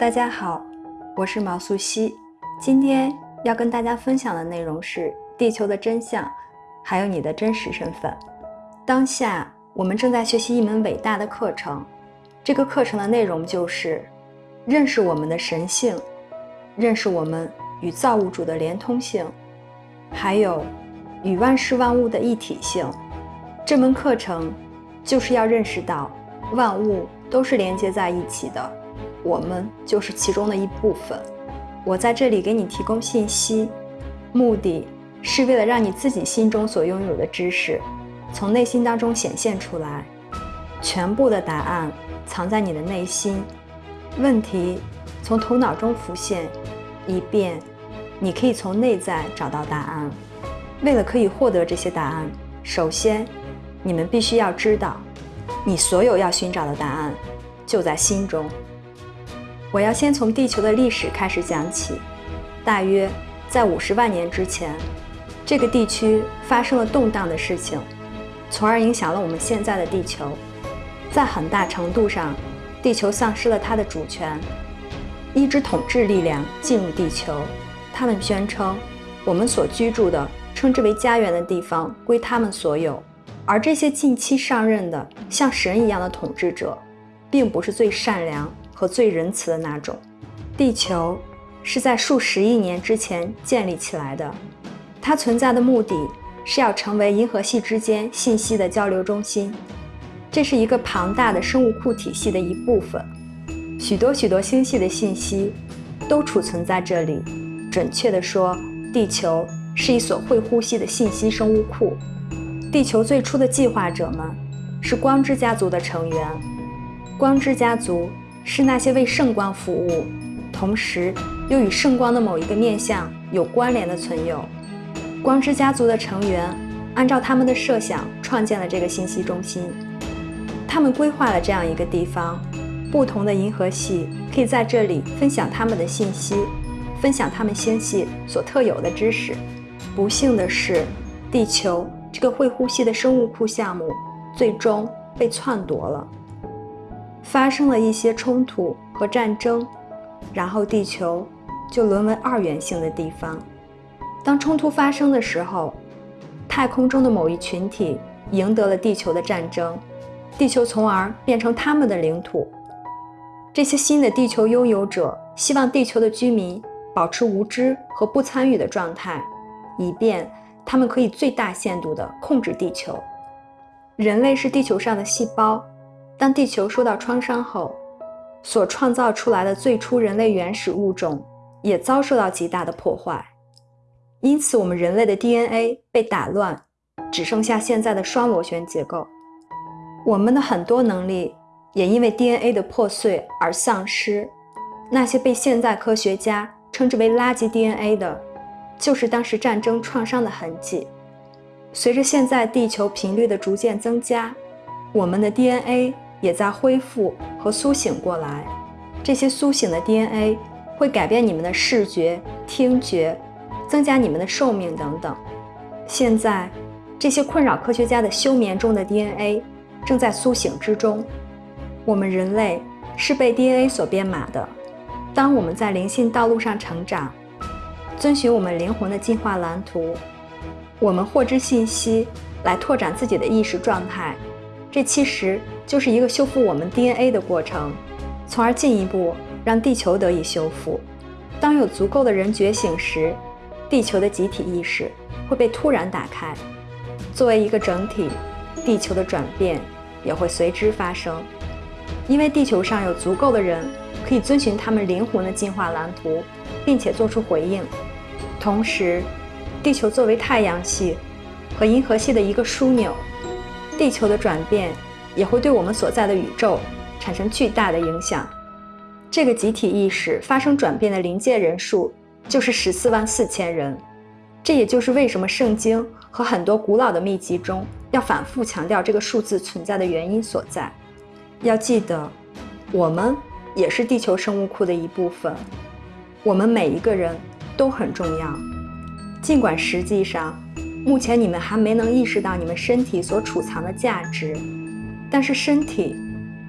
大家好，我是毛素汐。今天要跟大家分享的内容是地球的真相，还有你的真实身份。当下我们正在学习一门伟大的课程，这个课程的内容就是认识我们的神性，认识我们与造物主的连通性，还有与万事万物的一体性。这门课程就是要认识到万物都是连接在一起的。我们就是其中的一部分。我在这里给你提供信息，目的是为了让你自己心中所拥有的知识，从内心当中显现出来。全部的答案藏在你的内心，问题从头脑中浮现，以便你可以从内在找到答案。为了可以获得这些答案，首先你们必须要知道，你所有要寻找的答案就在心中。我要先从地球的历史开始讲起。大约在五十万年之前，这个地区发生了动荡的事情，从而影响了我们现在的地球。在很大程度上，地球丧失了它的主权，一支统治力量进入地球。他们宣称，我们所居住的、称之为家园的地方归他们所有。而这些近期上任的像神一样的统治者，并不是最善良。和最仁慈的那种。地球是在数十亿年之前建立起来的，它存在的目的是要成为银河系之间信息的交流中心。这是一个庞大的生物库体系的一部分，许多许多星系的信息都储存在这里。准确地说，地球是一所会呼吸的信息生物库。地球最初的计划者们是光之家族的成员，光之家族。是那些为圣光服务，同时又与圣光的某一个面相有关联的存有。光之家族的成员按照他们的设想创建了这个信息中心。他们规划了这样一个地方，不同的银河系可以在这里分享他们的信息，分享他们星系所特有的知识。不幸的是，地球这个会呼吸的生物库项目最终被篡夺了。发生了一些冲突和战争，然后地球就沦为二元性的地方。当冲突发生的时候，太空中的某一群体赢得了地球的战争，地球从而变成他们的领土。这些新的地球拥有者希望地球的居民保持无知和不参与的状态，以便他们可以最大限度地控制地球。人类是地球上的细胞。当地球受到创伤后，所创造出来的最初人类原始物种也遭受到极大的破坏，因此我们人类的 DNA 被打乱，只剩下现在的双螺旋结构。我们的很多能力也因为 DNA 的破碎而丧失。那些被现在科学家称之为垃圾 DNA 的，就是当时战争创伤的痕迹。随着现在地球频率的逐渐增加，我们的 DNA。也在恢复和苏醒过来，这些苏醒的 DNA 会改变你们的视觉、听觉，增加你们的寿命等等。现在，这些困扰科学家的休眠中的 DNA 正在苏醒之中。我们人类是被 DNA 所编码的。当我们在灵性道路上成长，遵循我们灵魂的进化蓝图，我们获知信息来拓展自己的意识状态。这其实就是一个修复我们 DNA 的过程，从而进一步让地球得以修复。当有足够的人觉醒时，地球的集体意识会被突然打开。作为一个整体，地球的转变也会随之发生，因为地球上有足够的人可以遵循他们灵魂的进化蓝图，并且做出回应。同时，地球作为太阳系和银河系的一个枢纽。地球的转变也会对我们所在的宇宙产生巨大的影响。这个集体意识发生转变的临界人数就是十四万四千人。这也就是为什么圣经和很多古老的秘籍中要反复强调这个数字存在的原因所在。要记得，我们也是地球生物库的一部分。我们每一个人都很重要，尽管实际上。目前你们还没能意识到你们身体所储藏的价值，但是身体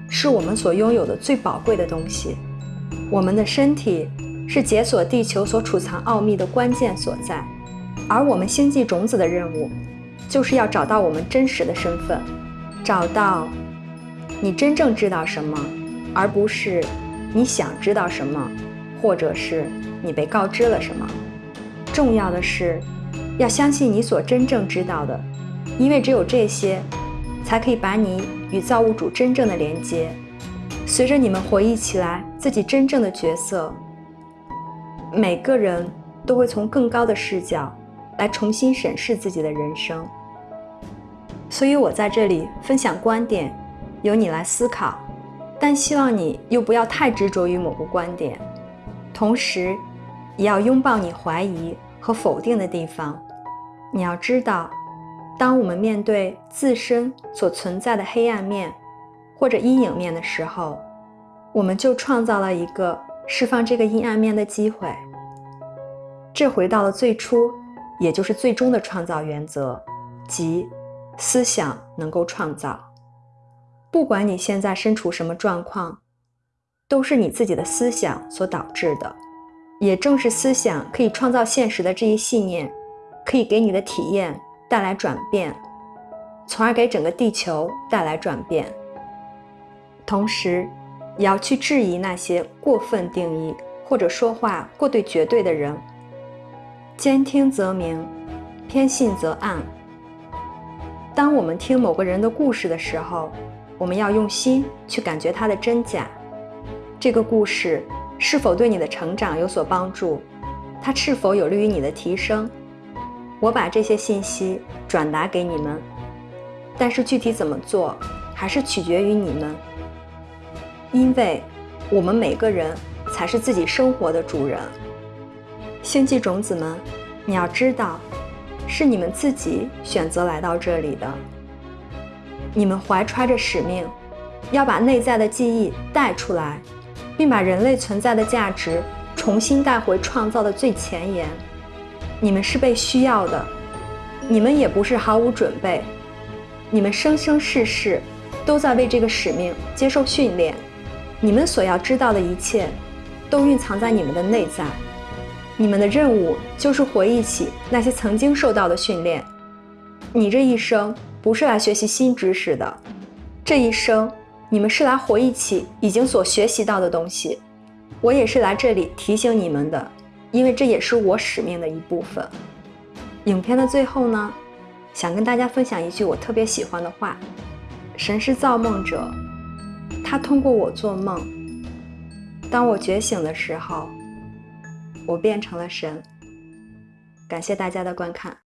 是我们所拥有的最宝贵的东西。我们的身体是解锁地球所储藏奥秘的关键所在，而我们星际种子的任务，就是要找到我们真实的身份，找到你真正知道什么，而不是你想知道什么，或者是你被告知了什么。重要的是，要相信你所真正知道的，因为只有这些，才可以把你与造物主真正的连接。随着你们回忆起来自己真正的角色，每个人都会从更高的视角来重新审视自己的人生。所以我在这里分享观点，由你来思考，但希望你又不要太执着于某个观点，同时也要拥抱你怀疑和否定的地方。你要知道，当我们面对自身所存在的黑暗面。或者阴影面的时候，我们就创造了一个释放这个阴暗面的机会。这回到了最初，也就是最终的创造原则，即思想能够创造。不管你现在身处什么状况，都是你自己的思想所导致的。也正是思想可以创造现实的这一信念，可以给你的体验带来转变，从而给整个地球带来转变。同时，也要去质疑那些过分定义或者说话过对绝对的人。兼听则明，偏信则暗。当我们听某个人的故事的时候，我们要用心去感觉它的真假。这个故事是否对你的成长有所帮助？它是否有利于你的提升？我把这些信息转达给你们，但是具体怎么做，还是取决于你们。因为，我们每个人才是自己生活的主人。星际种子们，你要知道，是你们自己选择来到这里的。你们怀揣着使命，要把内在的记忆带出来，并把人类存在的价值重新带回创造的最前沿。你们是被需要的，你们也不是毫无准备。你们生生世世都在为这个使命接受训练。你们所要知道的一切，都蕴藏在你们的内在。你们的任务就是回忆起那些曾经受到的训练。你这一生不是来学习新知识的，这一生你们是来回忆起已经所学习到的东西。我也是来这里提醒你们的，因为这也是我使命的一部分。影片的最后呢，想跟大家分享一句我特别喜欢的话：“神是造梦者。”他通过我做梦，当我觉醒的时候，我变成了神。感谢大家的观看。